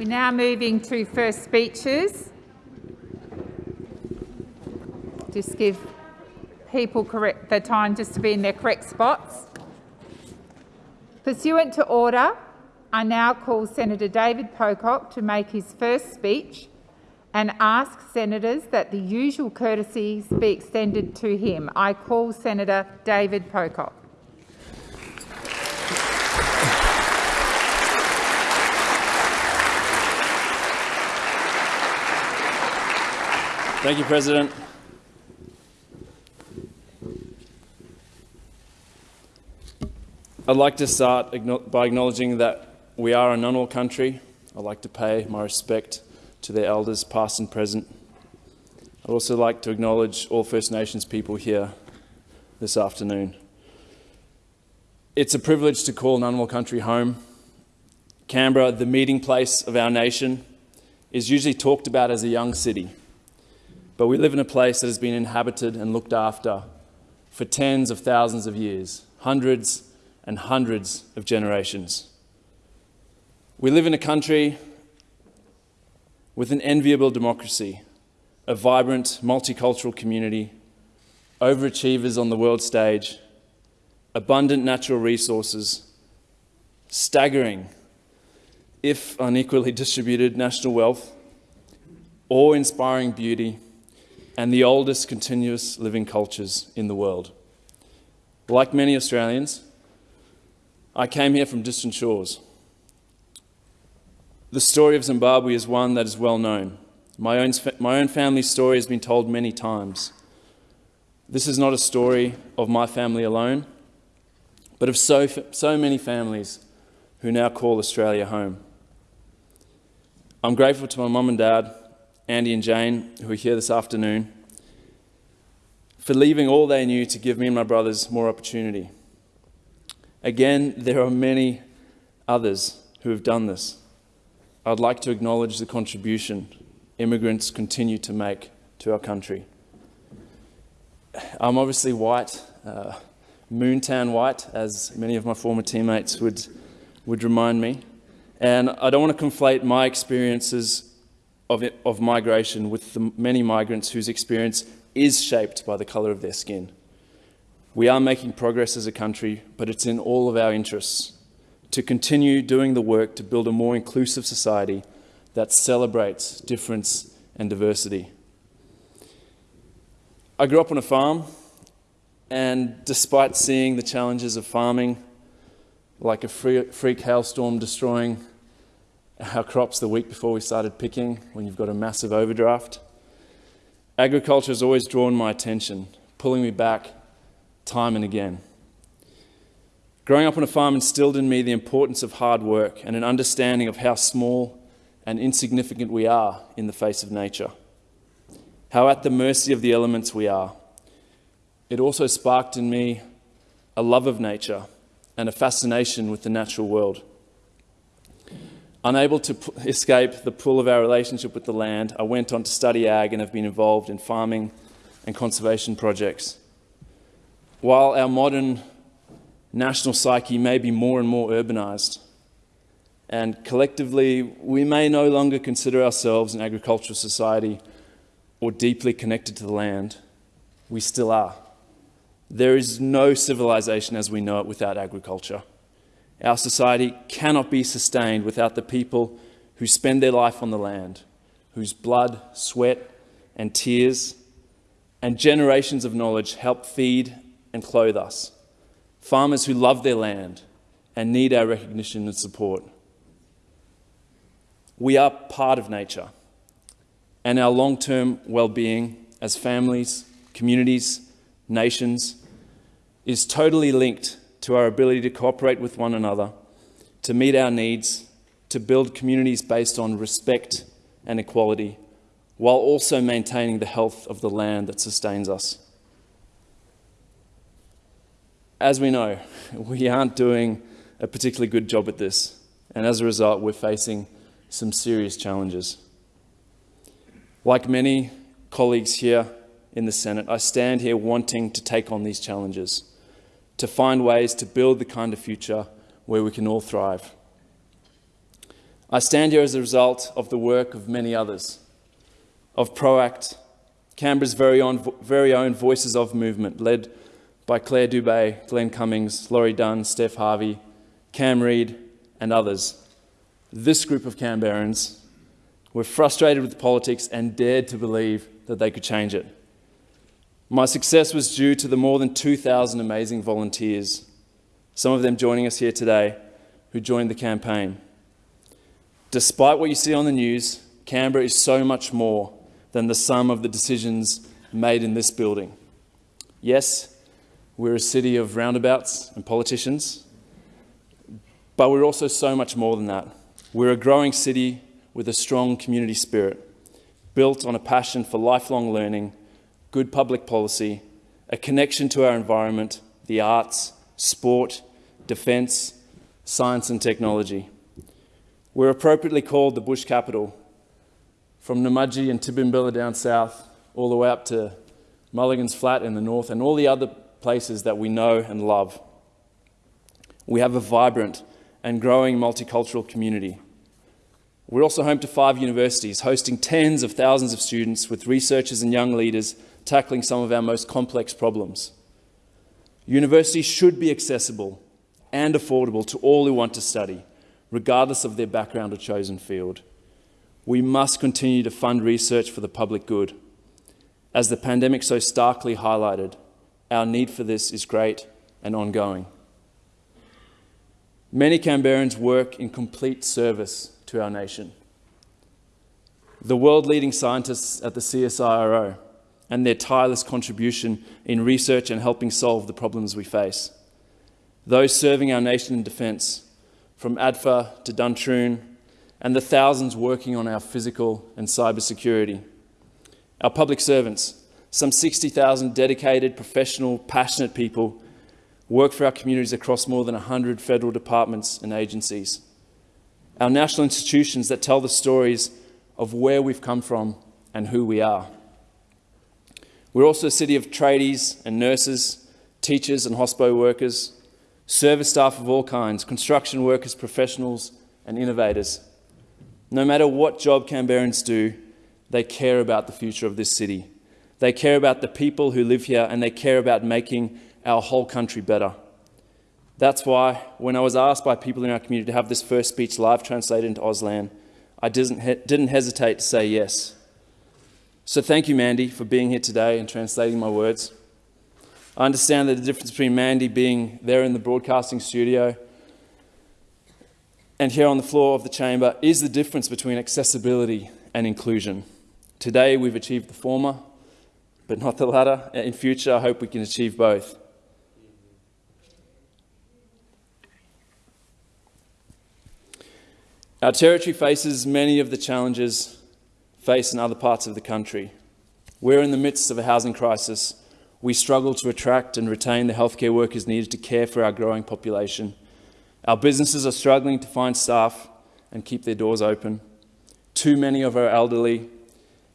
We're now moving to first speeches. Just give people correct the time just to be in their correct spots. Pursuant to order, I now call Senator David Pocock to make his first speech and ask senators that the usual courtesies be extended to him. I call Senator David Pocock. Thank you, President. I'd like to start by acknowledging that we are a Ngunnawal country. I'd like to pay my respect to their elders, past and present. I'd also like to acknowledge all First Nations people here this afternoon. It's a privilege to call Ngunnawal country home. Canberra, the meeting place of our nation, is usually talked about as a young city. But we live in a place that has been inhabited and looked after for tens of thousands of years, hundreds and hundreds of generations. We live in a country with an enviable democracy, a vibrant multicultural community, overachievers on the world stage, abundant natural resources, staggering, if unequally distributed, national wealth, awe-inspiring beauty, and the oldest continuous living cultures in the world. Like many Australians, I came here from distant shores. The story of Zimbabwe is one that is well known. My own, my own family story has been told many times. This is not a story of my family alone, but of so, so many families who now call Australia home. I'm grateful to my mum and dad, Andy and Jane, who are here this afternoon, for leaving all they knew to give me and my brothers more opportunity. Again, there are many others who have done this. I'd like to acknowledge the contribution immigrants continue to make to our country. I'm obviously white, uh, white, as many of my former teammates would, would remind me. And I don't want to conflate my experiences of, it, of migration with the many migrants whose experience is shaped by the colour of their skin. We are making progress as a country, but it's in all of our interests to continue doing the work to build a more inclusive society that celebrates difference and diversity. I grew up on a farm, and despite seeing the challenges of farming, like a freak hailstorm destroying our crops the week before we started picking, when you've got a massive overdraft, agriculture has always drawn my attention, pulling me back time and again. Growing up on a farm instilled in me the importance of hard work and an understanding of how small and insignificant we are in the face of nature, how at the mercy of the elements we are. It also sparked in me a love of nature and a fascination with the natural world. Unable to escape the pull of our relationship with the land, I went on to study ag and have been involved in farming and conservation projects. While our modern national psyche may be more and more urbanized. And collectively, we may no longer consider ourselves an agricultural society or deeply connected to the land. We still are. There is no civilization as we know it without agriculture. Our society cannot be sustained without the people who spend their life on the land, whose blood, sweat, and tears and generations of knowledge help feed and clothe us farmers who love their land and need our recognition and support. We are part of nature, and our long-term well-being as families, communities, nations is totally linked to our ability to cooperate with one another, to meet our needs, to build communities based on respect and equality, while also maintaining the health of the land that sustains us as we know, we aren't doing a particularly good job at this. And as a result, we're facing some serious challenges. Like many colleagues here in the Senate, I stand here wanting to take on these challenges, to find ways to build the kind of future where we can all thrive. I stand here as a result of the work of many others, of PROACT, Canberra's very own, very own Voices of Movement, led by Claire Dubé, Glenn Cummings, Laurie Dunn, Steph Harvey, Cam Reed, and others. This group of Canberrans were frustrated with politics and dared to believe that they could change it. My success was due to the more than 2,000 amazing volunteers, some of them joining us here today, who joined the campaign. Despite what you see on the news, Canberra is so much more than the sum of the decisions made in this building. Yes, we're a city of roundabouts and politicians, but we're also so much more than that. We're a growing city with a strong community spirit, built on a passion for lifelong learning, good public policy, a connection to our environment, the arts, sport, defence, science and technology. We're appropriately called the bush capital, from Namadgi and Tidbinbilla down south, all the way up to Mulligan's Flat in the north, and all the other places that we know and love. We have a vibrant and growing multicultural community. We're also home to five universities, hosting tens of thousands of students with researchers and young leaders tackling some of our most complex problems. Universities should be accessible and affordable to all who want to study, regardless of their background or chosen field. We must continue to fund research for the public good. As the pandemic so starkly highlighted, our need for this is great and ongoing. Many Canberrans work in complete service to our nation. The world-leading scientists at the CSIRO and their tireless contribution in research and helping solve the problems we face. Those serving our nation in defence, from ADFA to Duntroon, and the thousands working on our physical and cyber security. Our public servants, some 60,000 dedicated, professional, passionate people work for our communities across more than 100 federal departments and agencies. Our national institutions that tell the stories of where we've come from and who we are. We're also a city of tradies and nurses, teachers and hospital workers, service staff of all kinds, construction workers, professionals and innovators. No matter what job Canberrans do, they care about the future of this city. They care about the people who live here and they care about making our whole country better. That's why when I was asked by people in our community to have this first speech live translated into Auslan, I didn't, he didn't hesitate to say yes. So thank you, Mandy, for being here today and translating my words. I understand that the difference between Mandy being there in the broadcasting studio and here on the floor of the chamber is the difference between accessibility and inclusion. Today we've achieved the former, but not the latter. In future, I hope we can achieve both. Our territory faces many of the challenges face in other parts of the country. We're in the midst of a housing crisis. We struggle to attract and retain the healthcare workers needed to care for our growing population. Our businesses are struggling to find staff and keep their doors open. Too many of our elderly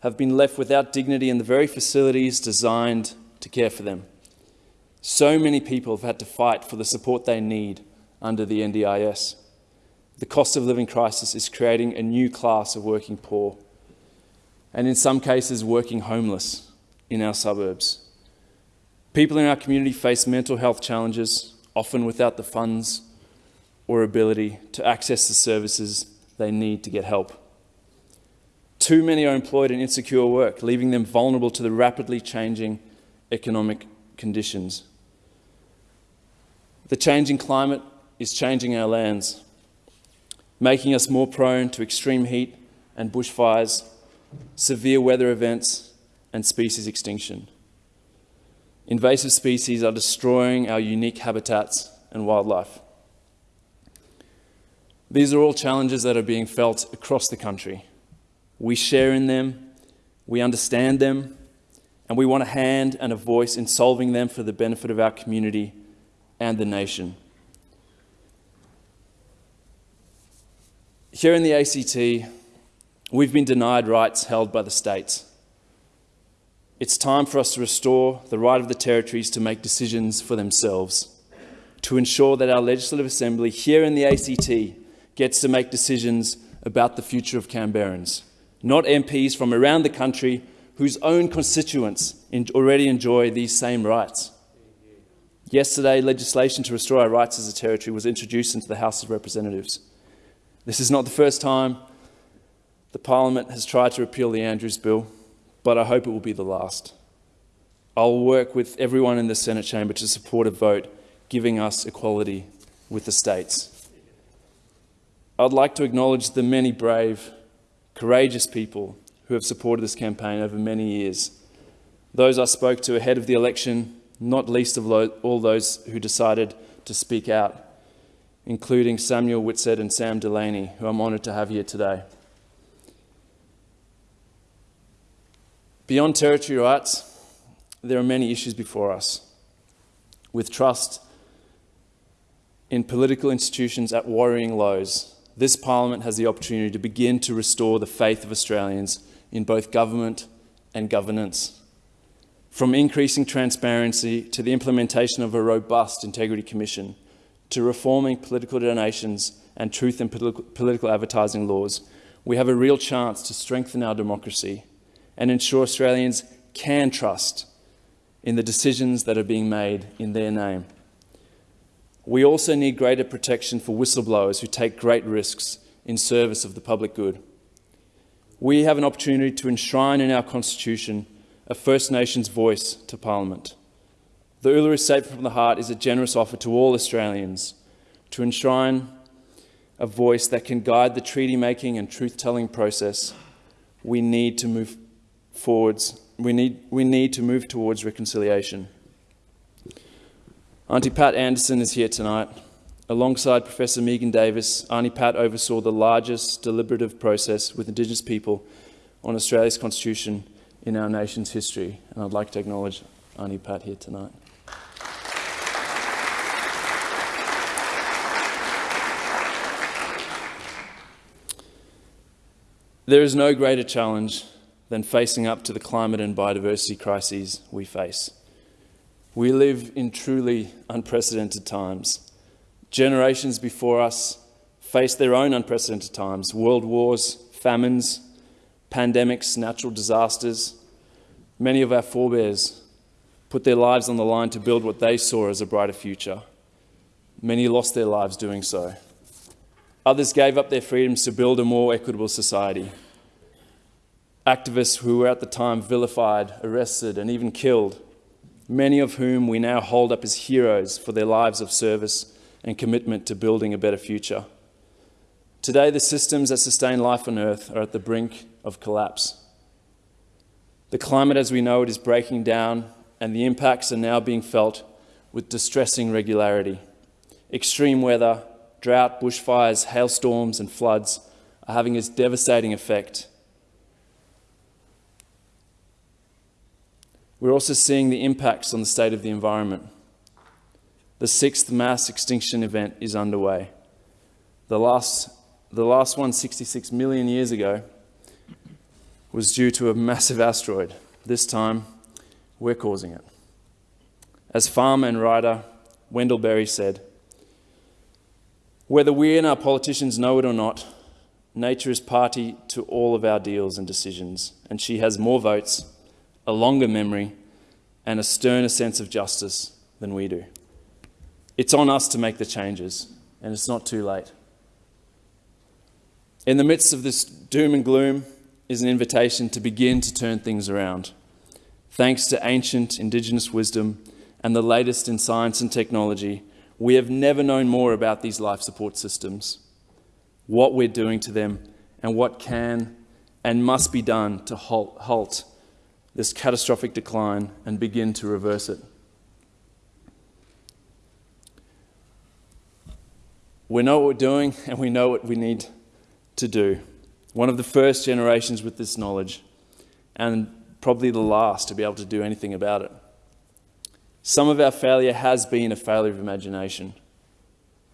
have been left without dignity in the very facilities designed to care for them. So many people have had to fight for the support they need under the NDIS. The cost of living crisis is creating a new class of working poor and in some cases working homeless in our suburbs. People in our community face mental health challenges, often without the funds or ability to access the services they need to get help. Too many are employed in insecure work, leaving them vulnerable to the rapidly changing economic conditions. The changing climate is changing our lands, making us more prone to extreme heat and bushfires severe weather events, and species extinction. Invasive species are destroying our unique habitats and wildlife. These are all challenges that are being felt across the country. We share in them, we understand them, and we want a hand and a voice in solving them for the benefit of our community and the nation. Here in the ACT, We've been denied rights held by the states. It's time for us to restore the right of the territories to make decisions for themselves, to ensure that our Legislative Assembly here in the ACT gets to make decisions about the future of Canberrans, not MPs from around the country whose own constituents already enjoy these same rights. Yesterday, legislation to restore our rights as a territory was introduced into the House of Representatives. This is not the first time the Parliament has tried to repeal the Andrews Bill, but I hope it will be the last. I'll work with everyone in the Senate chamber to support a vote giving us equality with the states. I'd like to acknowledge the many brave, courageous people who have supported this campaign over many years. Those I spoke to ahead of the election, not least of all those who decided to speak out, including Samuel Whitsett and Sam Delaney, who I'm honoured to have here today. Beyond territory rights, there are many issues before us. With trust in political institutions at worrying lows, this Parliament has the opportunity to begin to restore the faith of Australians in both government and governance. From increasing transparency to the implementation of a robust Integrity Commission, to reforming political donations and truth in political advertising laws, we have a real chance to strengthen our democracy and ensure Australians can trust in the decisions that are being made in their name. We also need greater protection for whistleblowers who take great risks in service of the public good. We have an opportunity to enshrine in our Constitution a First Nations voice to Parliament. The Uluru Statement from the Heart is a generous offer to all Australians to enshrine a voice that can guide the treaty making and truth telling process. We need to move forwards we need, we need to move towards reconciliation. Auntie Pat Anderson is here tonight. Alongside Professor Megan Davis, Auntie Pat oversaw the largest deliberative process with Indigenous people on Australia's Constitution in our nation's history. And I'd like to acknowledge Auntie Pat here tonight. There is no greater challenge than facing up to the climate and biodiversity crises we face. We live in truly unprecedented times. Generations before us faced their own unprecedented times world wars, famines, pandemics, natural disasters. Many of our forebears put their lives on the line to build what they saw as a brighter future. Many lost their lives doing so. Others gave up their freedoms to build a more equitable society activists who were at the time vilified, arrested, and even killed, many of whom we now hold up as heroes for their lives of service and commitment to building a better future. Today, the systems that sustain life on Earth are at the brink of collapse. The climate as we know it is breaking down, and the impacts are now being felt with distressing regularity. Extreme weather, drought, bushfires, hailstorms, and floods are having a devastating effect We're also seeing the impacts on the state of the environment. The sixth mass extinction event is underway. The last, the last one, 66 million years ago, was due to a massive asteroid. This time, we're causing it. As farmer and writer Wendell Berry said, whether we and our politicians know it or not, nature is party to all of our deals and decisions, and she has more votes a longer memory, and a sterner sense of justice than we do. It's on us to make the changes, and it's not too late. In the midst of this doom and gloom is an invitation to begin to turn things around. Thanks to ancient Indigenous wisdom and the latest in science and technology, we have never known more about these life support systems, what we're doing to them, and what can and must be done to halt, halt this catastrophic decline and begin to reverse it. We know what we're doing and we know what we need to do. One of the first generations with this knowledge, and probably the last to be able to do anything about it. Some of our failure has been a failure of imagination,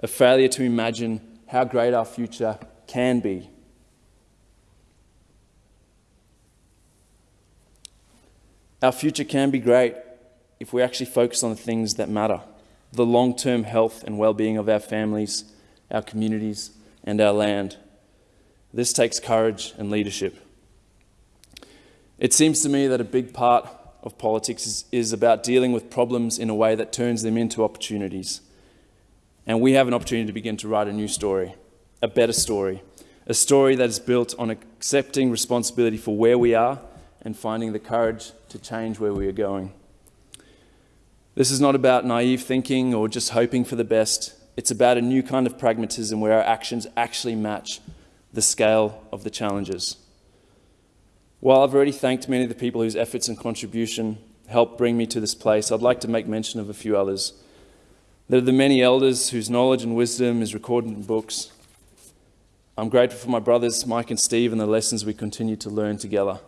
a failure to imagine how great our future can be Our future can be great if we actually focus on the things that matter the long term health and well being of our families, our communities, and our land. This takes courage and leadership. It seems to me that a big part of politics is, is about dealing with problems in a way that turns them into opportunities. And we have an opportunity to begin to write a new story, a better story, a story that is built on accepting responsibility for where we are and finding the courage to change where we are going. This is not about naive thinking or just hoping for the best. It's about a new kind of pragmatism where our actions actually match the scale of the challenges. While I've already thanked many of the people whose efforts and contribution helped bring me to this place, I'd like to make mention of a few others. There are the many elders whose knowledge and wisdom is recorded in books. I'm grateful for my brothers Mike and Steve and the lessons we continue to learn together.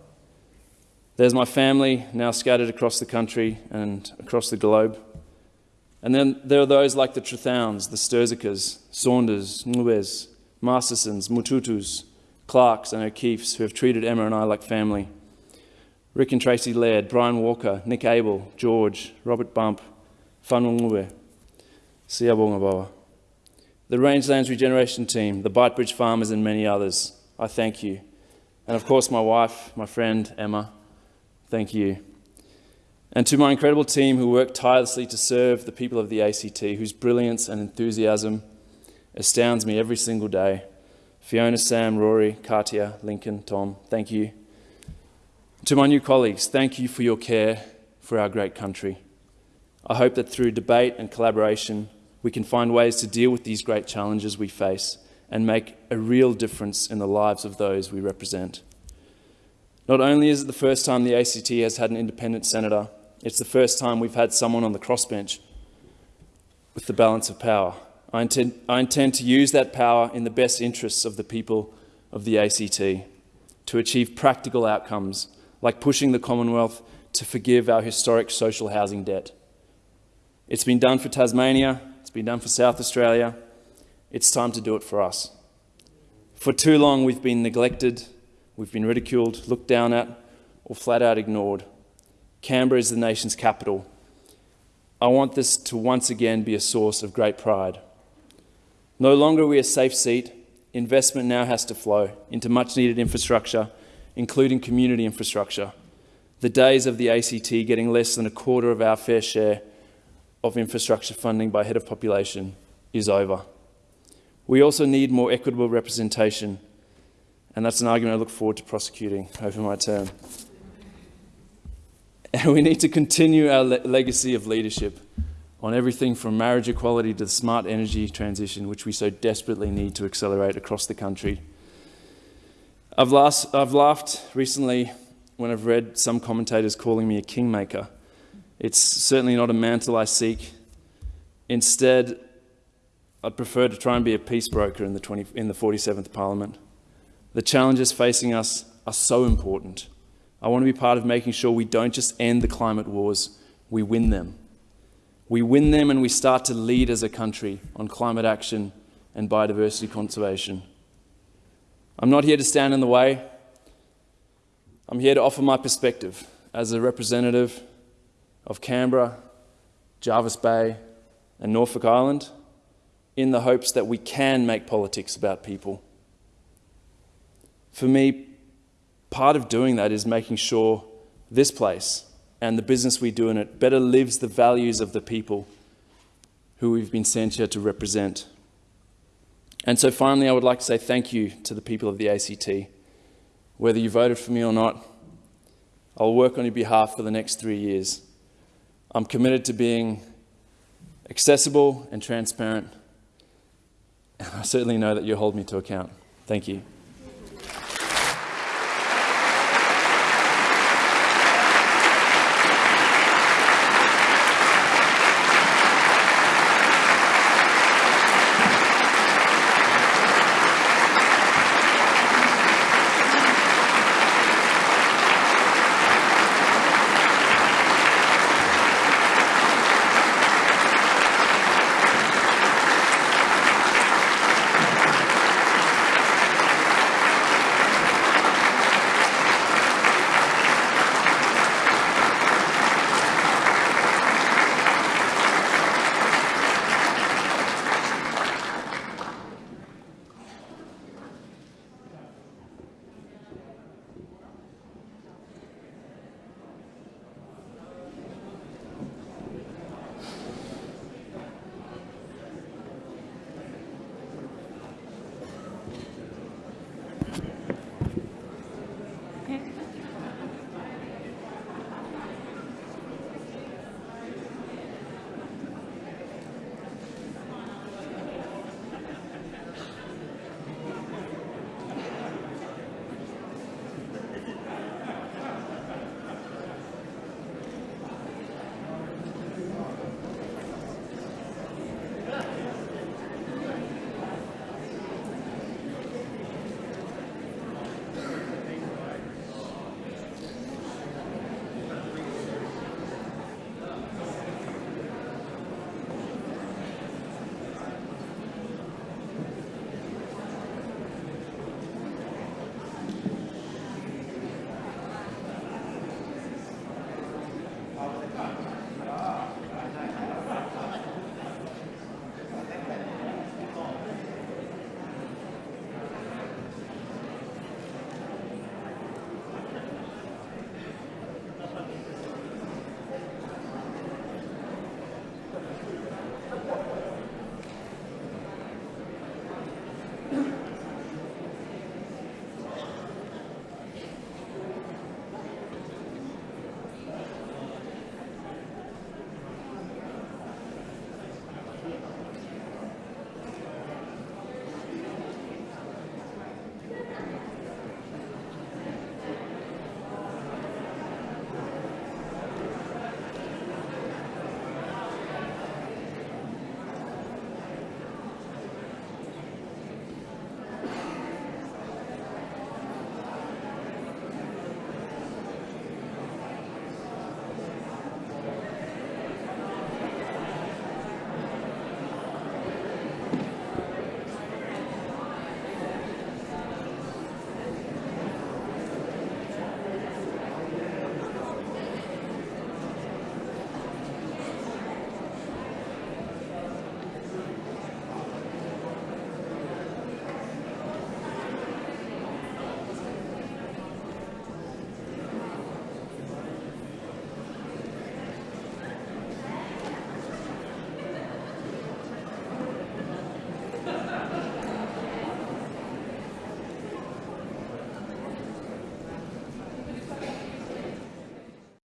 There's my family now scattered across the country and across the globe. And then there are those like the Trethowns, the Sturzikas, Saunders, Nubes, Mastersons, Mututus, Clarks, and O'Keefes who have treated Emma and I like family. Rick and Tracy Laird, Brian Walker, Nick Abel, George, Robert Bump, Fanwungwe, Siabongabawa. The Rangelands Regeneration Team, the Beitbridge Farmers, and many others. I thank you. And of course, my wife, my friend, Emma, thank you. And to my incredible team who work tirelessly to serve the people of the ACT, whose brilliance and enthusiasm astounds me every single day. Fiona, Sam, Rory, Katia, Lincoln, Tom, thank you. To my new colleagues, thank you for your care for our great country. I hope that through debate and collaboration, we can find ways to deal with these great challenges we face and make a real difference in the lives of those we represent. Not only is it the first time the ACT has had an independent senator, it's the first time we've had someone on the crossbench with the balance of power. I intend, I intend to use that power in the best interests of the people of the ACT to achieve practical outcomes like pushing the Commonwealth to forgive our historic social housing debt. It's been done for Tasmania, it's been done for South Australia. It's time to do it for us. For too long, we've been neglected, we've been ridiculed, looked down at, or flat out ignored. Canberra is the nation's capital. I want this to once again be a source of great pride. No longer are we a safe seat. Investment now has to flow into much needed infrastructure, including community infrastructure. The days of the ACT getting less than a quarter of our fair share of infrastructure funding by head of population is over. We also need more equitable representation, and that's an argument I look forward to prosecuting over my term. And we need to continue our le legacy of leadership on everything from marriage equality to the smart energy transition, which we so desperately need to accelerate across the country. I've, last, I've laughed recently when I've read some commentators calling me a kingmaker. It's certainly not a mantle I seek. Instead, I'd prefer to try and be a peace broker in the, 20, in the 47th Parliament. The challenges facing us are so important. I want to be part of making sure we don't just end the climate wars, we win them. We win them and we start to lead as a country on climate action and biodiversity conservation. I'm not here to stand in the way. I'm here to offer my perspective as a representative of Canberra, Jervis Bay, and Norfolk Island in the hopes that we can make politics about people. For me, part of doing that is making sure this place and the business we do in it better lives the values of the people who we've been sent here to represent. And so finally, I would like to say thank you to the people of the ACT. Whether you voted for me or not, I'll work on your behalf for the next three years. I'm committed to being accessible and transparent, and I certainly know that you'll hold me to account. Thank you.